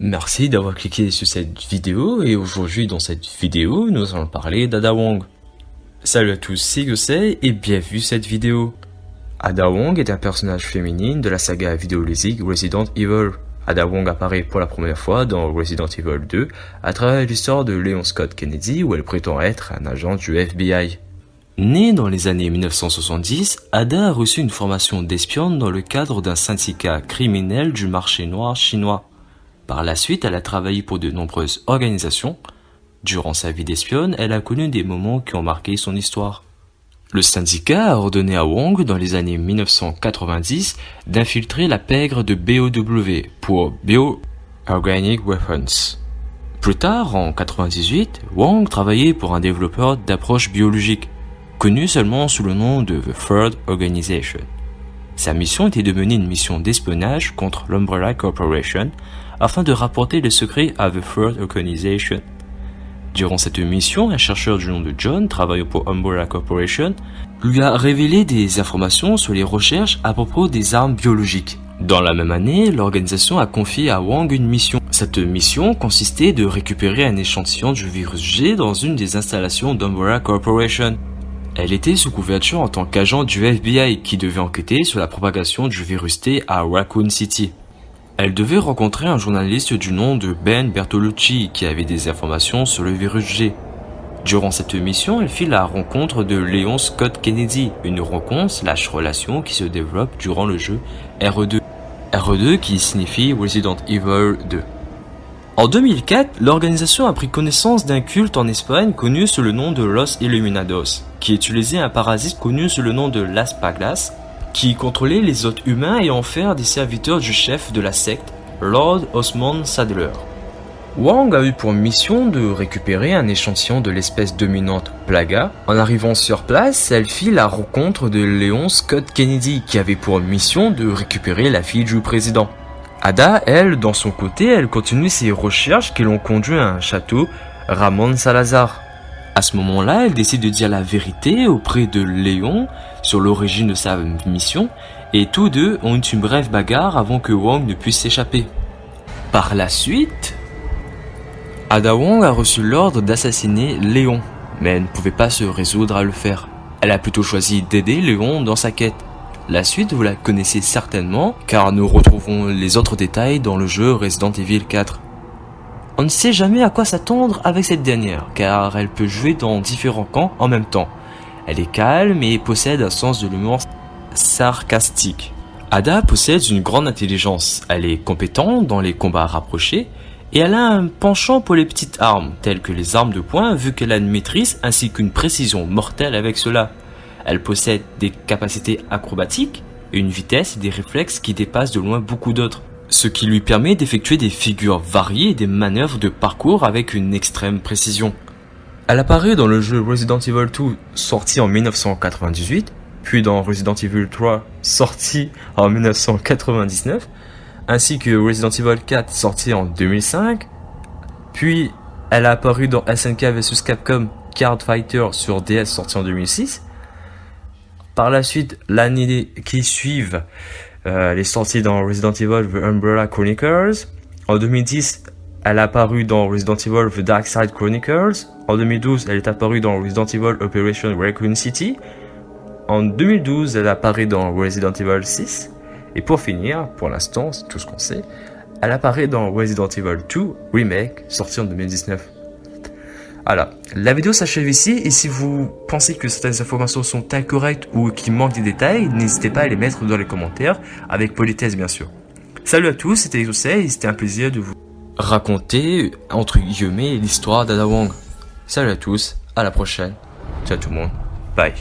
Merci d'avoir cliqué sur cette vidéo et aujourd'hui dans cette vidéo nous allons parler d'Ada Wong. Salut à tous, c'est Yosei et bienvenue cette vidéo. Ada Wong est un personnage féminine de la saga vidéoludique Resident Evil. Ada Wong apparaît pour la première fois dans Resident Evil 2 à travers l'histoire de Leon Scott Kennedy où elle prétend être un agent du FBI. Née dans les années 1970, Ada a reçu une formation d'espionne dans le cadre d'un syndicat criminel du marché noir chinois. Par la suite, elle a travaillé pour de nombreuses organisations. Durant sa vie d'espionne, elle a connu des moments qui ont marqué son histoire. Le syndicat a ordonné à Wong dans les années 1990 d'infiltrer la pègre de BOW pour Bio-Organic Weapons. Plus tard, en 1998, Wong travaillait pour un développeur d'approches biologiques, connu seulement sous le nom de The Third Organization. Sa mission était de mener une mission d'espionnage contre l'Umbrella Corporation afin de rapporter les secrets à The Third Organization. Durant cette mission, un chercheur du nom de John, travaillant pour Umbrella Corporation, lui a révélé des informations sur les recherches à propos des armes biologiques. Dans la même année, l'organisation a confié à Wang une mission. Cette mission consistait de récupérer un échantillon du virus G dans une des installations d'Umbrella Corporation. Elle était sous couverture en tant qu'agent du FBI qui devait enquêter sur la propagation du virus T à Raccoon City. Elle devait rencontrer un journaliste du nom de Ben Bertolucci qui avait des informations sur le virus G. Durant cette mission, elle fit la rencontre de Léon Scott Kennedy, une rencontre slash relation qui se développe durant le jeu RE2. RE2 qui signifie Resident Evil 2. En 2004, l'organisation a pris connaissance d'un culte en Espagne connu sous le nom de Los Illuminados, qui utilisait un parasite connu sous le nom de Las Paglas qui contrôlait les hôtes humains et en faire des serviteurs du chef de la secte, Lord Osmond Sadler. Wang a eu pour mission de récupérer un échantillon de l'espèce dominante Plaga. En arrivant sur place, elle fit la rencontre de Léon Scott Kennedy qui avait pour mission de récupérer la fille du président. Ada, elle, dans son côté, elle continue ses recherches qui l'ont conduit à un château Ramon Salazar. À ce moment-là, elle décide de dire la vérité auprès de Léon sur l'origine de sa mission et tous deux ont une brève bagarre avant que Wang ne puisse s'échapper. Par la suite, Ada Wong a reçu l'ordre d'assassiner Léon, mais elle ne pouvait pas se résoudre à le faire. Elle a plutôt choisi d'aider Léon dans sa quête. La suite, vous la connaissez certainement, car nous retrouvons les autres détails dans le jeu Resident Evil 4. On ne sait jamais à quoi s'attendre avec cette dernière, car elle peut jouer dans différents camps en même temps. Elle est calme et possède un sens de l'humour sarcastique. Ada possède une grande intelligence, elle est compétente dans les combats rapprochés, et elle a un penchant pour les petites armes, telles que les armes de poing, vu qu'elle a une maîtrise ainsi qu'une précision mortelle avec cela. Elle possède des capacités acrobatiques, une vitesse et des réflexes qui dépassent de loin beaucoup d'autres ce qui lui permet d'effectuer des figures variées et des manœuvres de parcours avec une extrême précision. Elle apparaît dans le jeu Resident Evil 2 sorti en 1998, puis dans Resident Evil 3 sorti en 1999, ainsi que Resident Evil 4 sorti en 2005, puis elle a apparu dans SNK vs Capcom Card Fighter sur DS sorti en 2006. Par la suite, l'année qui suivent, euh, elle est sortie dans Resident Evil The Umbrella Chronicles. En 2010, elle est apparue dans Resident Evil The Dark Side Chronicles. En 2012, elle est apparue dans Resident Evil Operation Raccoon City. En 2012, elle apparaît dans Resident Evil 6. Et pour finir, pour l'instant, c'est tout ce qu'on sait, elle apparaît dans Resident Evil 2 Remake, sorti en 2019. Voilà, la vidéo s'achève ici et si vous pensez que certaines informations sont incorrectes ou qu'il manque des détails, n'hésitez pas à les mettre dans les commentaires, avec politesse bien sûr. Salut à tous, c'était Exosei et c'était un plaisir de vous raconter, entre guillemets, l'histoire d'Ada Wong. Salut à tous, à la prochaine, ciao tout le monde, bye.